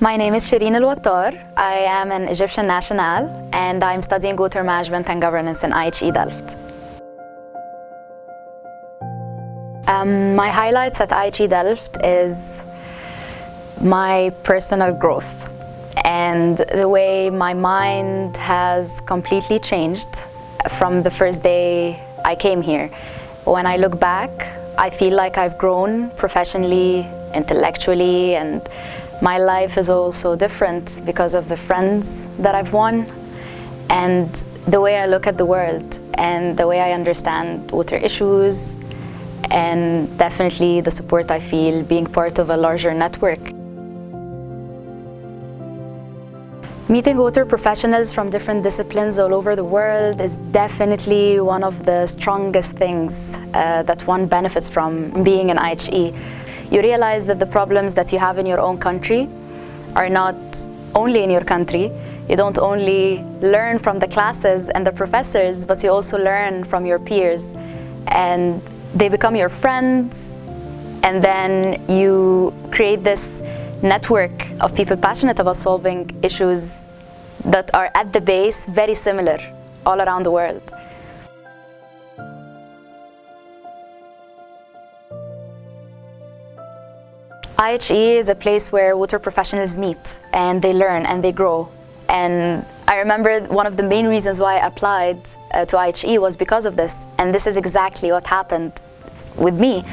My name is Shireen Al-Wattar. I am an Egyptian national and I'm studying water management and governance in IHE Delft. Um, my highlights at IHE Delft is my personal growth and the way my mind has completely changed from the first day I came here. When I look back, I feel like I've grown professionally, intellectually, and my life is also different because of the friends that I've won and the way I look at the world and the way I understand water issues and definitely the support I feel being part of a larger network. Meeting water professionals from different disciplines all over the world is definitely one of the strongest things uh, that one benefits from being in IHE. You realize that the problems that you have in your own country are not only in your country. You don't only learn from the classes and the professors, but you also learn from your peers. And they become your friends, and then you create this network of people passionate about solving issues that are at the base very similar all around the world. IHE is a place where water professionals meet and they learn and they grow. And I remember one of the main reasons why I applied uh, to IHE was because of this. And this is exactly what happened with me.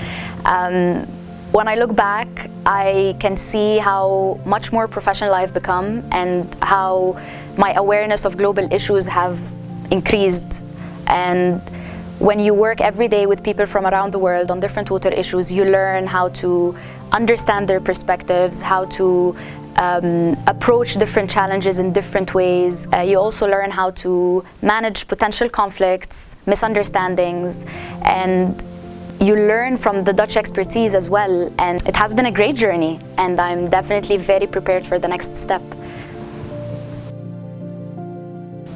Um, when I look back, I can see how much more professional I've become and how my awareness of global issues have increased. And when you work every day with people from around the world on different water issues, you learn how to understand their perspectives, how to um, approach different challenges in different ways. Uh, you also learn how to manage potential conflicts, misunderstandings, and you learn from the Dutch expertise as well and it has been a great journey and I'm definitely very prepared for the next step.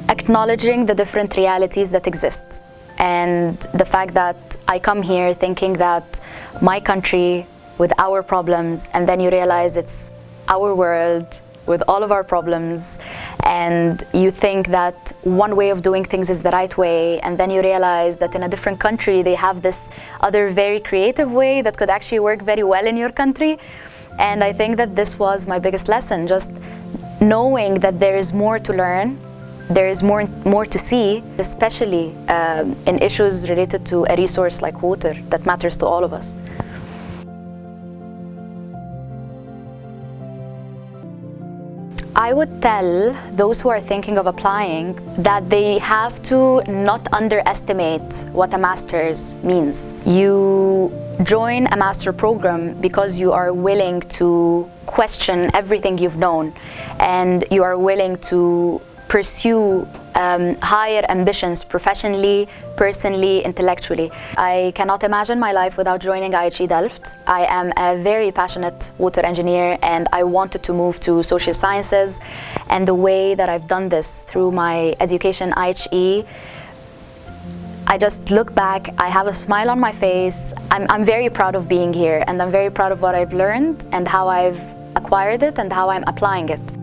Acknowledging the different realities that exist and the fact that I come here thinking that my country with our problems and then you realize it's our world with all of our problems and you think that one way of doing things is the right way and then you realize that in a different country they have this other very creative way that could actually work very well in your country. And I think that this was my biggest lesson just knowing that there is more to learn there is more more to see especially um, in issues related to a resource like water that matters to all of us. I would tell those who are thinking of applying that they have to not underestimate what a master's means. You join a master program because you are willing to question everything you've known and you are willing to pursue um, higher ambitions professionally, personally, intellectually. I cannot imagine my life without joining IHE Delft. I am a very passionate water engineer and I wanted to move to social sciences and the way that I've done this through my education IHE I just look back, I have a smile on my face. I'm, I'm very proud of being here and I'm very proud of what I've learned and how I've acquired it and how I'm applying it.